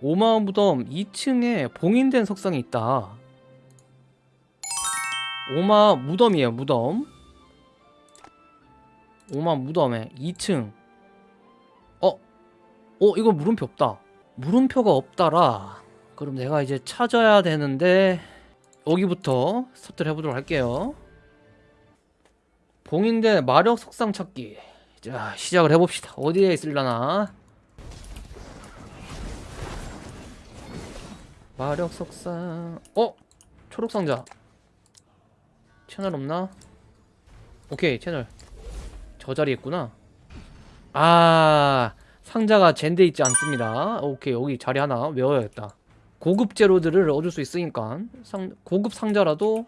오마음 무덤 2층에 봉인된 석상이 있다. 오마 무덤이에요, 무덤. 오마 무덤에 2층. 어? 어, 이거 물음표 없다. 물음표가 없다라. 그럼 내가 이제 찾아야 되는데 여기부터 스타트를 해보도록 할게요. 봉인된 마력 석상 찾기. 자, 시작을 해봅시다. 어디에 있을라나? 마력 석상. 어? 초록 상자. 채널 없나? 오케이, 채널. 저 자리에 있구나. 아, 상자가 젠데 있지 않습니다. 오케이, 여기 자리 하나 외워야겠다. 고급 재료들을 얻을 수 있으니까 상, 고급 상자라도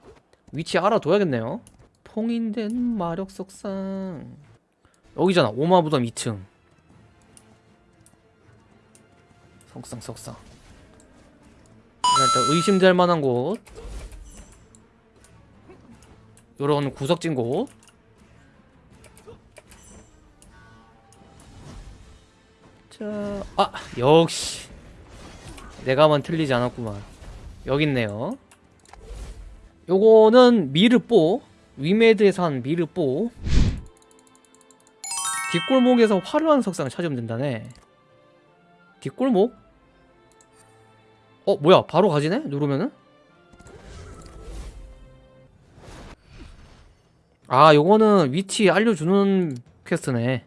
위치 알아둬야겠네요. 봉인된 마력 석상. 여기잖아. 오마부덤 2층. 석상, 석상. 일단 의심될 만한 곳. 요런 구석진 곳. 자, 아, 역시. 내가만 틀리지 않았구만. 여기 있네요. 요거는 미르뽀. 위메드에서 한 미르뽀. 뒷골목에서 화려한 석상을 찾으면 된다네. 뒷골목? 어 뭐야? 바로 가지네? 누르면은? 아 요거는 위치 알려주는 퀘스트네.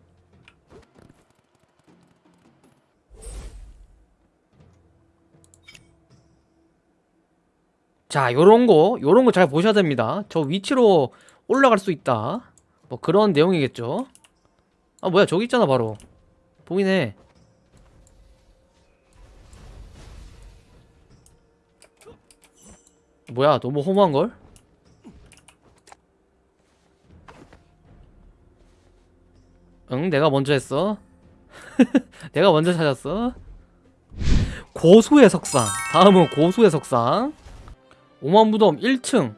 자 요런거 요런거 잘 보셔야 됩니다. 저 위치로 올라갈 수 있다. 뭐 그런 내용이겠죠? 아 뭐야? 저기 있잖아 바로. 보이네 뭐야 너무 허무한걸? 응 내가 먼저 했어? 내가 먼저 찾았어? 고수의 석상. 다음은 고수의 석상. 오만무덤 1층.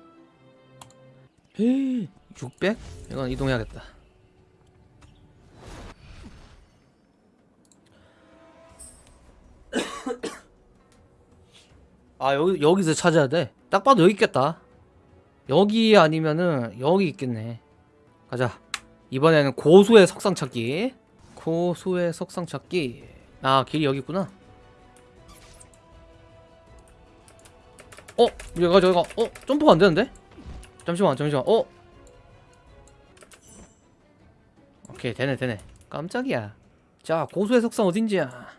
600? 이건 이동해야겠다 아 여기 여기서 찾아야 돼. 딱 봐도 여기 있겠다. 여기 아니면은 여기 있겠네. 가자. 이번에는 고수의 석상 찾기. 고수의 석상 찾기. 아 길이 여기 있구나. 어 여기가 저기가 어 점프가 안 되는데? 잠시만 잠시만 어 오케이 되네 되네 깜짝이야 자 고수의 석상 어딘지야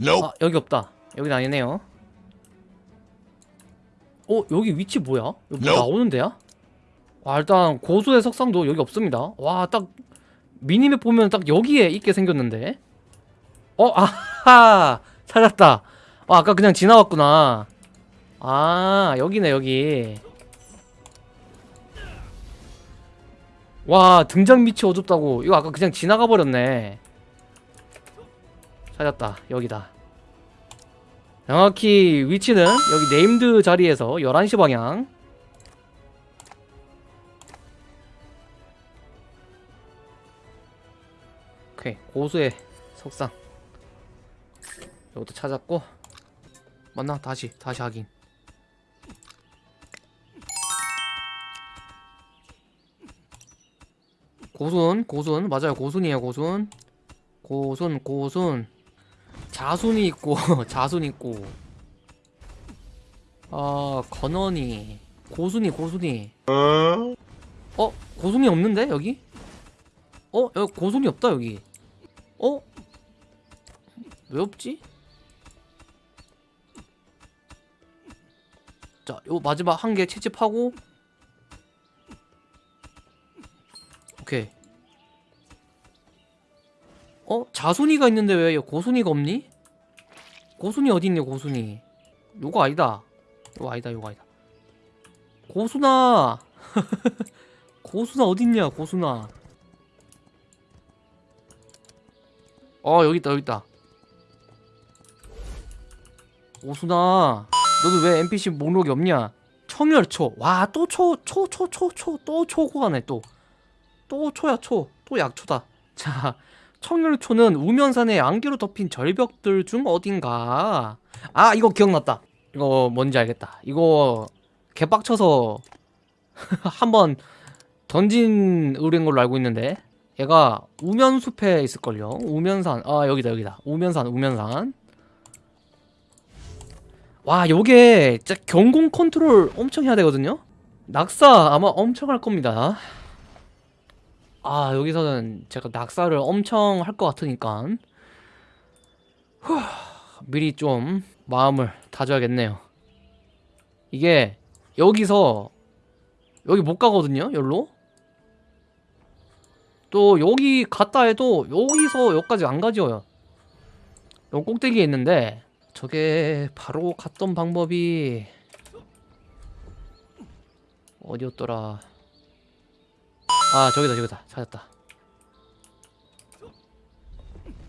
Nope. 아 여기 없다. 여긴 아니네요. 어 여기 위치 뭐야? 여기 뭐. 나오는 데야? 와 일단 고수의 석상도 여기 없습니다. 와 딱 미니맵 보면 딱 여기에 있게 생겼는데. 어 아하! 찾았다. 아 아까 그냥 지나왔구나. 아 여기네 여기. 와 등잔 밑이 어둡다고. 이거 아까 그냥 지나가 버렸네 찾았다. 여기다. 정확히 위치는 여기 네임드 자리에서 11시 방향. 오케이. 고수의 석상. 이것도 찾았고. 맞나? 다시. 다시 확인. 고순 고순. 맞아요. 고순이에요 고순. 고순 고순 자순이 있고 자순 있고. 아 건원이. 고순이 고순이. 어? 고순이 없는데 여기? 어? 여기 고순이 없다 여기. 어? 왜 없지? 자 요 마지막 한 개 채집하고. 오케이 어? 자순이가 있는데 왜 고순이가 없니? 고순이 어디 있니 고순이? 요거 아니다. 요거 아니다 요거 아니다. 고순아! 고순아 어딨냐 고순아? 어 여기 있다 여기 있다. 고순아! 너도 왜 NPC 목록이 없냐? 청열초. 와 또 초 초 초 초 초 또 초고 하네 또. 또 초야 초. 또 약초다. 자 청열초는 우면산의 안개로 덮인 절벽들 중 어딘가. 아 이거 기억났다. 이거 뭔지 알겠다. 이거 개빡쳐서 한번 던진 의뢰인 걸로 알고 있는데 얘가 우면숲에 있을걸요. 우면산. 아 여기다 여기다. 우면산 우면산. 와 요게 진짜 경공 컨트롤 엄청 해야 되거든요. 낙사 아마 엄청 할 겁니다. 아 여기서는 제가 낙사를 엄청 할 것 같으니까. 후, 미리 좀 마음을 다져야겠네요. 이게 여기서 여기 못 가거든요 여기로. 또 여기 갔다 해도 여기서 여기까지 안 가죠. 요 꼭대기에 있는데 저게 바로 갔던 방법이 어디였더라 아 저기다 저기다. 찾았다.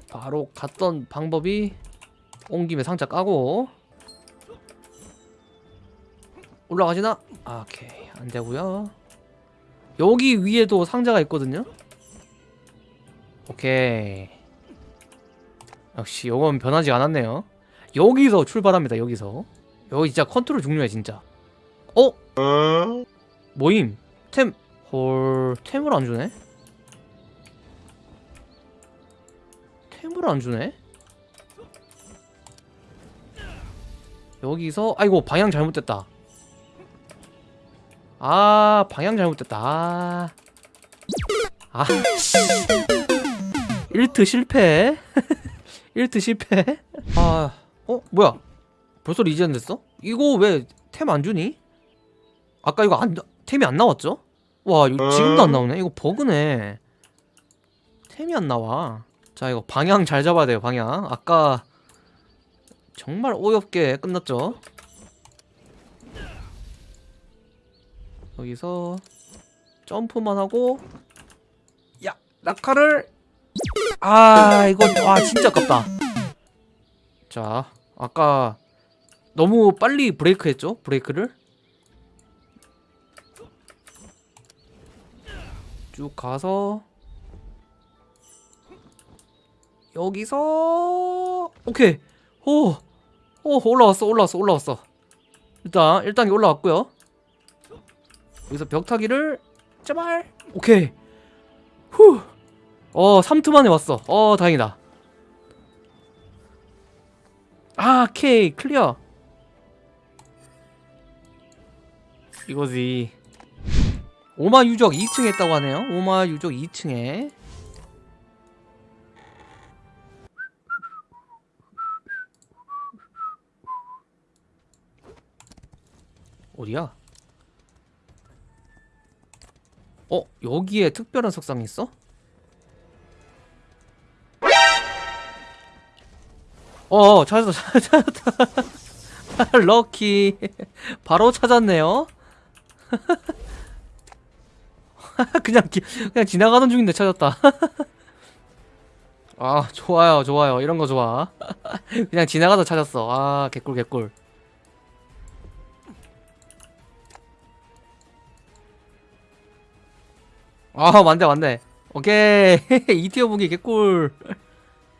바로 갔던 방법이 온 김에 상자 까고. 올라가지나? 아, 오케이. 안되고요. 여기 위에도 상자가 있거든요? 오케이. 역시 요건 변하지 않았네요. 여기서 출발합니다 여기서. 여기 진짜 컨트롤 중요해 진짜. 어? 모임. 템 헐, 템을 안 주네? 템을 안 주네? 여기서 아이고 방향 잘못됐다. 아 방향 잘못됐다. 아, 아. 1트 실패. 1트 실패. 아, 어 뭐야? 벌써 리젠 됐어? 이거 왜 템 안 주니? 아까 이거 안 템이 안 나왔죠? 와 이거 지금도 안 나오네? 이거 버그네. 템이 안 나와. 자 이거 방향 잘 잡아야 돼요 방향. 아까 정말 어이없게 끝났죠? 여기서 점프만 하고 야 낙하를. 아 이거 와 진짜 아깝다. 자 아까 너무 빨리 브레이크 했죠? 브레이크를 쭉 가서 여기서 오케이. 오, 오 올라왔어 올라왔어 올라왔어. 일단 1단계 올라왔고요. 여기서 벽타기를 제발. 오케이. 후어 3트 만에 왔어. 어 다행이다. 아 오케이 클리어. 이거지 오마 유적 2층에 있다고 하네요. 오마 유적 2층에. 어디야? 어, 여기에 특별한 석상이 있어? 어, 찾았다, 찾았다. 럭키. 바로 찾았네요. 그냥 기, 그냥 지나가던 중인데 찾았다. 아 좋아요 좋아요 이런 거 좋아. 그냥 지나가다 찾았어. 아 개꿀 개꿀. 아 맞네 맞네. 오케이 이티어 무기 개꿀.